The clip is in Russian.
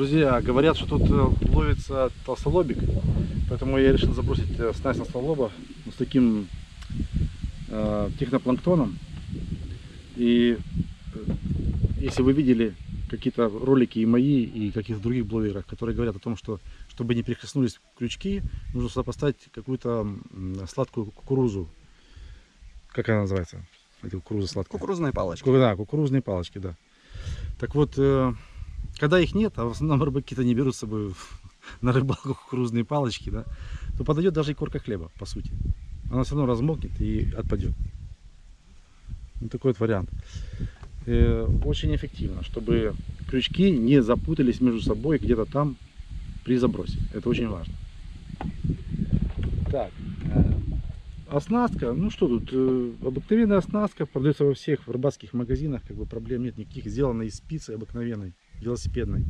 Друзья, говорят, что тут э, ловится толстолобик, поэтому я решил забросить э, снасть на толстолоба с таким э, технопланктоном. И э, если вы видели какие-то ролики и мои, и каких-то других блогеров, которые говорят о том, что чтобы не прикоснулись крючки, нужно сюда поставить какую-то сладкую кукурузу. Как она называется? Эта кукуруза сладкая. Кукурузная палочка. Ку- Да, кукурузные палочки, да. Так вот, когда их нет, а в основном рыбаки-то не берут с собой на рыбалку кукурузные палочки, да, то подойдет даже и корка хлеба, по сути. Она все равно размокнет и отпадет. Вот такой вот вариант. Э, очень эффективно, чтобы крючки не запутались между собой где-то там при забросе. Это очень важно. Так, э, Оснастка, ну что тут, э, обыкновенная оснастка продается во всех рыбацких магазинах, как бы проблем нет никаких, сделана из спицы обыкновенной, велосипедной.